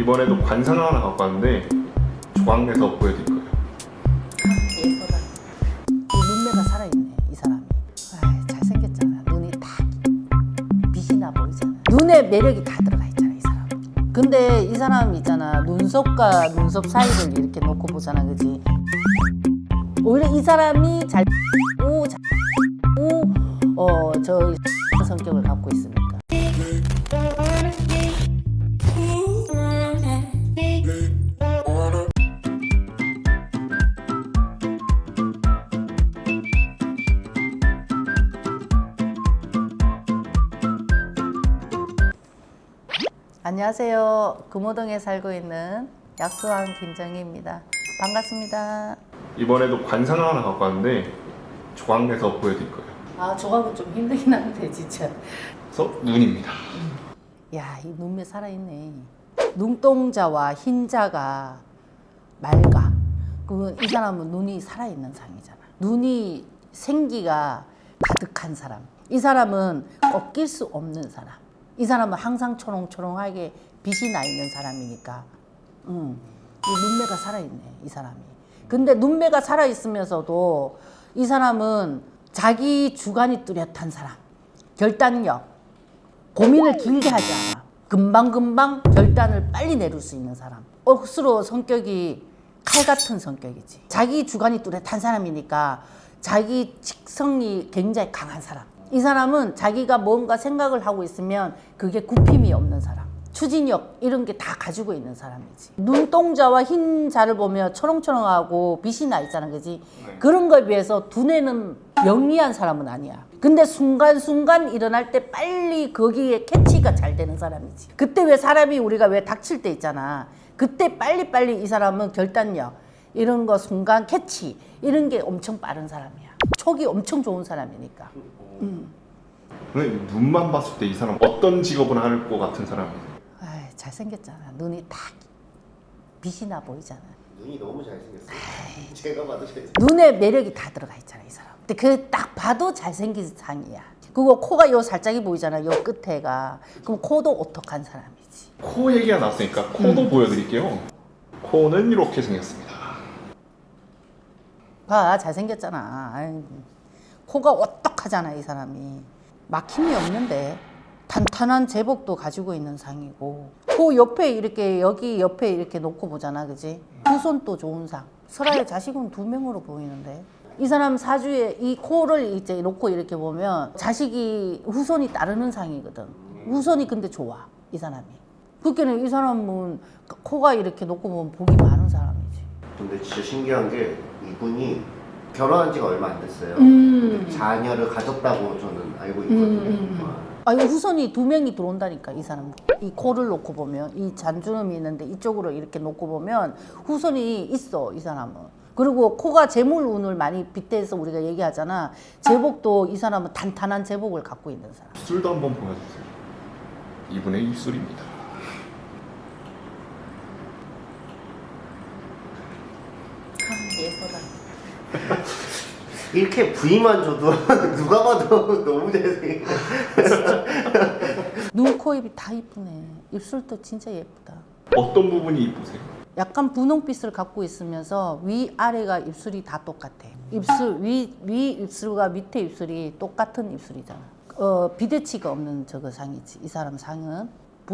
이번에도 관상을 하나 갖고 왔는데 조각내서 보여드릴 거예요. 이 눈매가 살아있네 이 사람이. 아이, 잘생겼잖아. 눈이 딱 빛이 나 보이잖아. 눈에 매력이 다 들어가 있잖아 이 사람. 근데 이 사람 있잖아 눈썹과 눈썹 사이를 이렇게 놓고 보잖아, 그지? 오히려 이 사람이 잘 오, 잘 오, 어저 성격을 갖고 있으니까. 안녕하세요. 금호동에 살고 있는 약수왕 김정희입니다. 반갑습니다. 이번에도 관상을 하나 갖고 왔는데 조각내서 보여드릴 거예요. 아, 조각은 좀 힘들긴 한데 진짜. 그래서 눈입니다. 야, 이 눈매 살아있네. 눈동자와 흰자가 맑아. 그러면 이 사람은 눈이 살아있는 상이잖아. 눈이 생기가 가득한 사람. 이 사람은 꺾일 수 없는 사람. 이 사람은 항상 초롱초롱하게 빛이 나 있는 사람이니까. 음, 이 눈매가 살아있네, 이 사람이. 근데 눈매가 살아있으면서도 이 사람은 자기 주관이 뚜렷한 사람. 결단력, 고민을 길게 하지 않아. 금방금방 결단을 빨리 내릴 수 있는 사람. 억수로 성격이 칼 같은 성격이지. 자기 주관이 뚜렷한 사람이니까 자기 직성이 굉장히 강한 사람. 이 사람은 자기가 뭔가 생각을 하고 있으면 그게 굽힘이 없는 사람. 추진력 이런 게 다 가지고 있는 사람이지. 눈동자와 흰자를 보면 초롱초롱하고 빛이 나 있잖아, 그지? 그런 거에 비해서 두뇌는 영리한 사람은 아니야. 근데 순간순간 일어날 때 빨리 거기에 캐치가 잘 되는 사람이지. 그때 왜 사람이 우리가 왜 닥칠 때 있잖아. 그때 빨리빨리 이 사람은 결단력, 이런 거 순간 캐치, 이런 게 엄청 빠른 사람이야. 촉이 엄청 좋은 사람이니까. 근데 눈만 봤을 때 이 사람 어떤 직업을 할 것 같은 사람이에요? 아이, 잘생겼잖아. 눈이 딱 빛이 나 보이잖아. 눈이 너무 잘생겼어요. 제가 봐도 잘생겼어요. 눈에 매력이 다 들어가 있잖아, 이 사람. 근데 그 딱 봐도 잘생긴 상이야. 그리고 코가 요 살짝이 보이잖아, 요 끝에가. 그럼 코도 오똑한 사람이지. 코 얘기가 나왔으니까 코도 보여드릴게요. 코는 이렇게 생겼습니다. 봐, 잘생겼잖아. 아이고. 코가 오똑하잖아, 이 사람이. 막힘이 없는데. 탄탄한 제복도 가지고 있는 상이고. 코 옆에 이렇게, 여기 옆에 이렇게 놓고 보잖아, 그지? 후손도 좋은 상. 설아의 자식은 두 명으로 보이는데. 이 사람 사주에 이 코를 이제 놓고 이렇게 보면 자식이 후손이 따르는 상이거든. 후손이 근데 좋아, 이 사람이. 그렇게는 이 사람은 코가 이렇게 놓고 보면 복이 많은 사람이지. 근데 진짜 신기한 게 이분이 결혼한 지가 얼마 안 됐어요. 음. 근데 자녀를 가졌다고 저는 알고 있거든요. 음, 음, 와. 아, 이 후손이 두 명이 들어온다니까, 이 사람. 이 코를 놓고 보면, 이 잔주름이 있는데 이쪽으로 이렇게 놓고 보면 후손이 있어, 이 사람은. 그리고 코가 재물운을 많이 빗대서 우리가 얘기하잖아. 제복도 이 사람은 탄탄한 제복을 갖고 있는 사람. 입술도 한번 보여주세요. 이분의 입술입니다. 아, 예쁘다. 이렇게 부위만 줘도 누가 봐도 너무 잘생겼어요. 눈, 코, 입이 다 이쁘네. 입술도 진짜 예쁘다. 어떤 부분이 이쁘세요? 약간 분홍빛을 갖고 있으면서 위 아래가 입술이 다 똑같아. 입술 위 위 입술과 밑에 입술이 똑같은 입술이잖아. 어 비대치가 없는 저거 상이지. 이 사람 상은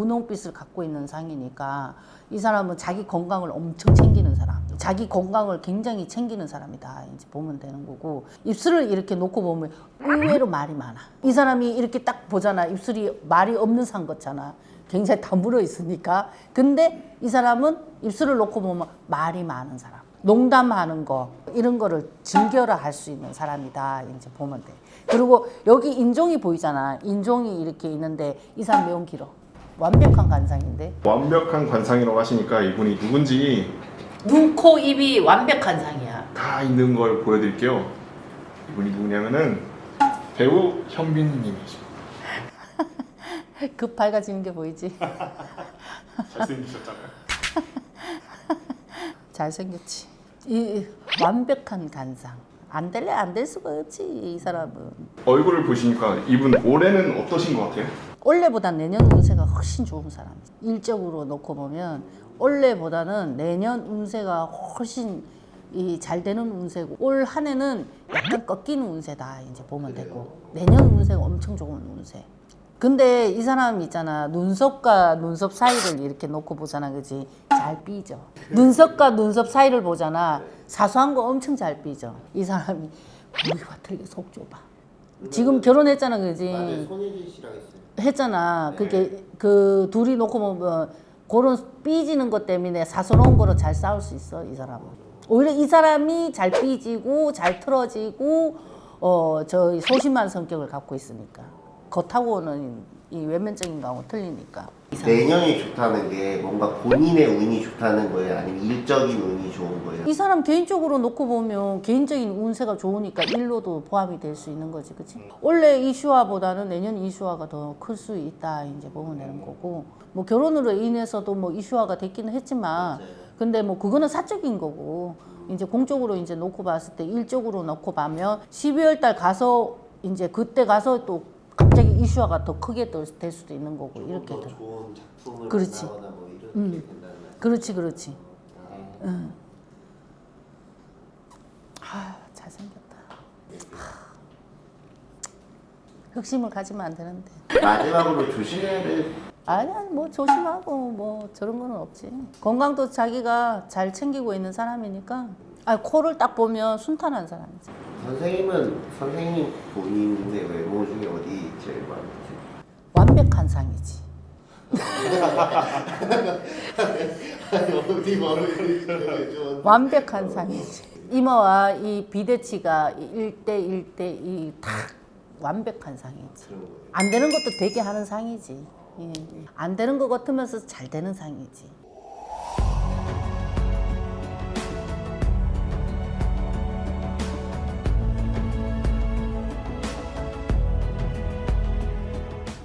분홍빛을 갖고 있는 상이니까 이 사람은 자기 건강을 엄청 챙기는 사람. 자기 건강을 굉장히 챙기는 사람이다. 이제 보면 되는 거고 입술을 이렇게 놓고 보면 의외로 말이 많아. 이 사람이 이렇게 딱 보잖아. 입술이 말이 없는 상 같잖아. 굉장히 다물어 있으니까. 근데 이 사람은 입술을 놓고 보면 말이 많은 사람. 농담하는 거 이런 거를 즐겨라 할 수 있는 사람이다. 이제 보면 돼. 그리고 여기 인종이 보이잖아. 인종이 이렇게 있는데 이 사람 매운 길어. 완벽한 관상인데. 완벽한 관상이라고 하시니까 이분이 누군지 눈, 코, 입이 완벽한 상이야. 다 있는 걸 보여드릴게요. 이분이 누구냐면은 배우 현빈님이십니다. 급 밝아지는 게 보이지? 잘생기셨잖아요. 잘생겼지. 이 완벽한 관상. 안 될래 안 될 수가 없지 이 사람은. 얼굴을 보시니까 이분 올해는 어떠신 것 같아요? 올해보다 내년 운세가 훨씬 좋은 사람이죠. 일적으로 놓고 보면 올해보다는 내년 운세가 훨씬 이 잘 되는 운세고 올 한 해는 약간 꺾이는 운세다 이제 보면 되고 내년 운세가 엄청 좋은 운세. 근데 이 사람 있잖아 눈썹과 눈썹 사이를 이렇게 놓고 보잖아 그지? 잘 삐져. 눈썹과 눈썹 사이를 보잖아. 사소한 거 엄청 잘 삐져. 이 사람이 우리와 틀리게 속 좁아 지금 결혼했잖아 그지 맞아요. 손예진 씨랑 했어요. 했잖아. 그게 그 둘이 놓고 보면 그런 삐지는 것 때문에 사소로운 거로 잘 싸울 수 있어 이 사람은. 오히려 이 사람이 잘 삐지고 잘 틀어지고 어 저 소심한 성격을 갖고 있으니까 겉하고는 이 외면적인 거하고 틀리니까. 내년이 좋다는 게 뭔가 본인의 운이 좋다는 거예요? 아니면 일적인 운이 좋은 거예요? 이 사람 개인적으로 놓고 보면 개인적인 운세가 좋으니까 일로도 포함이 될 수 있는 거지, 그치? 원래 이슈화보다는 내년 이슈화가 더 클 수 있다, 이제 보면 되는 거고. 뭐 결혼으로 인해서도 뭐 이슈화가 됐기는 했지만, 근데 뭐 그거는 사적인 거고, 이제 공적으로 이제 놓고 봤을 때 일적으로 놓고 보면 12월 달 가서 이제 그때 가서 또 갑자기 이슈화가 더 크게 될- 될 수도 있는 거고, 이렇게 더. 좋은 작품을 그렇지. 뭐 음. 그렇지, 그렇지. 아, 응. 아, 잘생겼다. 하. 흑심을 가지면 안 되는데. 마지막으로 조심해야 될 아니야, 뭐 조심하고 뭐 저런 거는 없지. 건강도 자기가 잘 챙기고 있는 사람이니까. 아, 코를 딱 보면 순탄한 사람이지. 선생님은 선생님 본인의 외모 중에 어디 제일 마음에 드세요? 완벽한 상이지. 완벽한 상이지. 이모와 이 비대치가 1대 1대 2다 완벽한 상이지. 안 되는 것도 되게 하는 상이지. 예. 안 되는 것 같으면서 잘 되는 상이지.